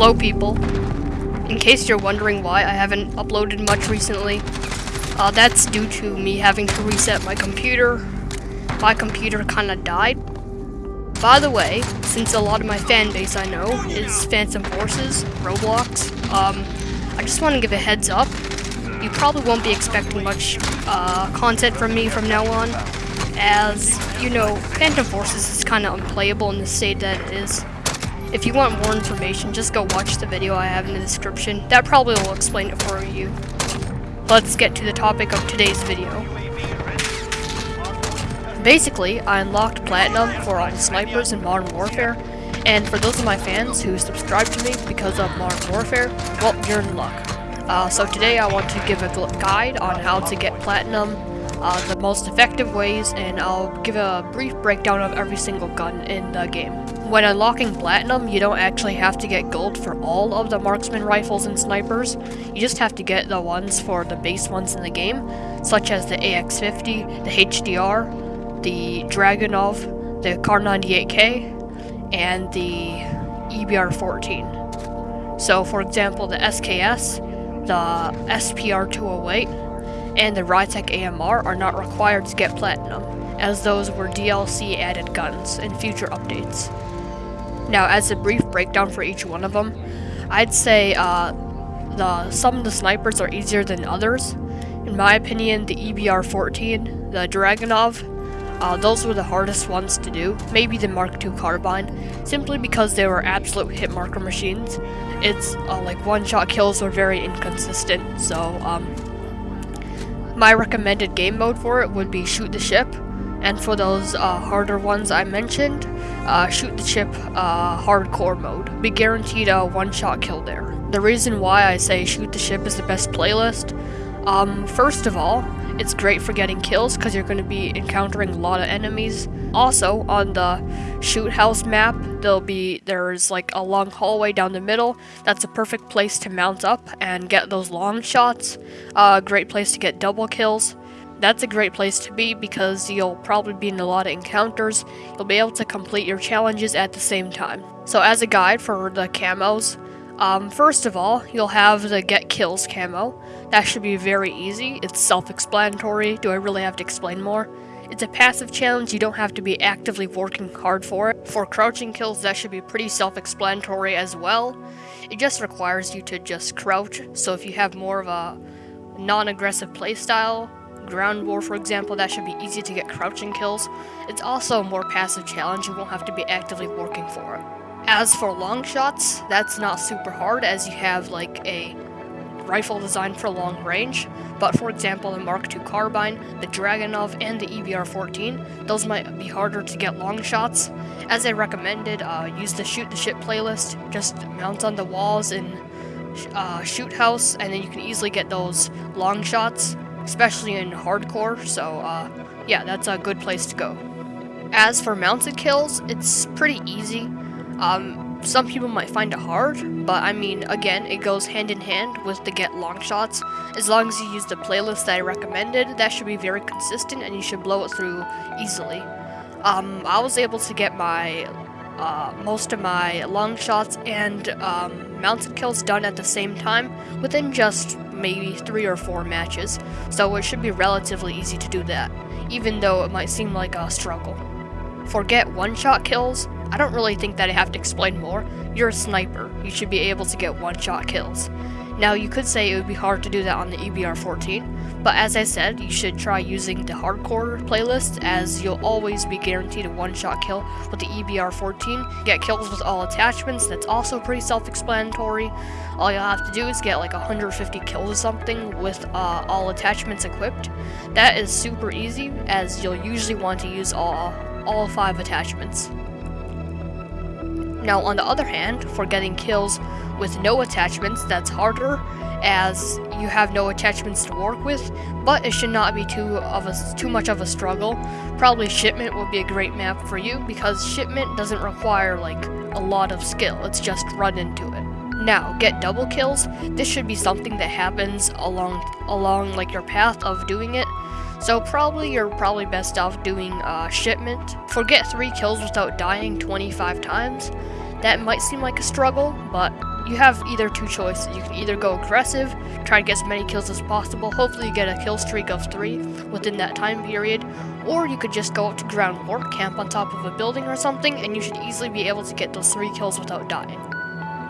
Hello people. In case you're wondering why I haven't uploaded much recently, uh, that's due to me having to reset my computer. My computer kinda died. By the way, since a lot of my fan base I know is Phantom Forces, Roblox, um, I just want to give a heads up. You probably won't be expecting much uh, content from me from now on, as, you know, Phantom Forces is kind of unplayable in the state that it is. If you want more information, just go watch the video I have in the description. That probably will explain it for you. Let's get to the topic of today's video. Basically, I unlocked Platinum for all snipers in Modern Warfare, and for those of my fans who subscribe to me because of Modern Warfare, well, you're in luck. Uh, so today I want to give a guide on how to get Platinum, uh, the most effective ways, and I'll give a brief breakdown of every single gun in the game. When unlocking Platinum, you don't actually have to get gold for all of the marksman rifles and snipers, you just have to get the ones for the base ones in the game, such as the AX-50, the HDR, the Dragunov, the Kar98K, and the EBR-14. So for example, the SKS, the SPR-208, and the Rytec AMR are not required to get Platinum, as those were DLC added guns in future updates. Now, as a brief breakdown for each one of them, I'd say uh, the some of the snipers are easier than others. In my opinion, the EBR-14, the Dragunov, uh, those were the hardest ones to do. Maybe the Mark II Carbine, simply because they were absolute hit marker machines. It's uh, like one-shot kills were very inconsistent, so um, my recommended game mode for it would be shoot the ship, and for those uh, harder ones I mentioned, uh, shoot the ship uh, hardcore mode. Be guaranteed a one-shot kill there. The reason why I say shoot the ship is the best playlist, um, first of all, it's great for getting kills because you're going to be encountering a lot of enemies. Also, on the shoot house map, there'll be there's like a long hallway down the middle. That's a perfect place to mount up and get those long shots. A uh, great place to get double kills. That's a great place to be because you'll probably be in a lot of encounters. You'll be able to complete your challenges at the same time. So as a guide for the camos, um, first of all, you'll have the get kills camo. That should be very easy. It's self-explanatory. Do I really have to explain more? It's a passive challenge, you don't have to be actively working hard for it. For crouching kills, that should be pretty self-explanatory as well. It just requires you to just crouch, so if you have more of a non-aggressive playstyle, ground war for example, that should be easy to get crouching kills. It's also a more passive challenge, you won't have to be actively working for it. As for long shots, that's not super hard as you have like a rifle designed for long range, but for example the Mark II Carbine, the Dragunov, and the EBR-14, those might be harder to get long shots. As I recommended, uh, use the Shoot the Ship playlist, just mount on the walls in uh, Shoot House, and then you can easily get those long shots especially in hardcore, so uh, yeah, that's a good place to go. As for mounted kills, it's pretty easy. Um, some people might find it hard, but I mean, again, it goes hand in hand with the get long shots. As long as you use the playlist that I recommended, that should be very consistent and you should blow it through easily. Um, I was able to get my uh, most of my long shots and um, mounted kills done at the same time within just maybe three or four matches, so it should be relatively easy to do that, even though it might seem like a struggle. Forget one-shot kills, I don't really think that I have to explain more. You're a sniper, you should be able to get one-shot kills. Now you could say it would be hard to do that on the EBR-14, but as I said, you should try using the hardcore playlist as you'll always be guaranteed a one-shot kill with the EBR-14. Get kills with all attachments, that's also pretty self-explanatory. All you'll have to do is get like 150 kills or something with uh, all attachments equipped. That is super easy as you'll usually want to use all, all five attachments. Now on the other hand, for getting kills with no attachments, that's harder as you have no attachments to work with, but it should not be too of a too much of a struggle. Probably shipment would be a great map for you because shipment doesn't require like a lot of skill. It's just run into it. Now, get double kills. This should be something that happens along along like your path of doing it. So probably you're probably best off doing uh, shipment. Forget 3 kills without dying 25 times. That might seem like a struggle, but you have either two choices. You can either go aggressive, try to get as many kills as possible, hopefully you get a kill streak of three within that time period, or you could just go up to ground war, camp on top of a building or something, and you should easily be able to get those three kills without dying.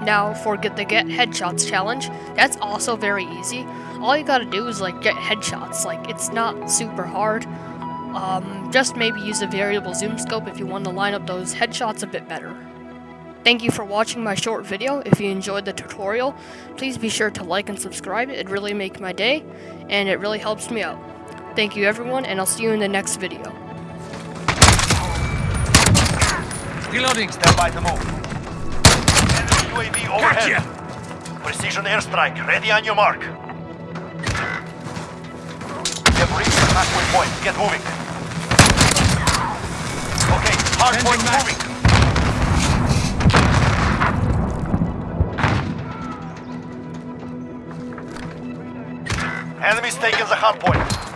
Now, for get the get headshots challenge, that's also very easy. All you gotta do is like get headshots. Like it's not super hard. Um, just maybe use a variable zoom scope if you want to line up those headshots a bit better. Thank you for watching my short video. If you enjoyed the tutorial, please be sure to like and subscribe. It really makes my day, and it really helps me out. Thank you everyone, and I'll see you in the next video. Reloading. Stand by to move. UAV overhead. Precision airstrike, ready on your mark. You have reached the halfway point. Get moving. Okay, hard Changing point back. moving. Enemies taking the hard point.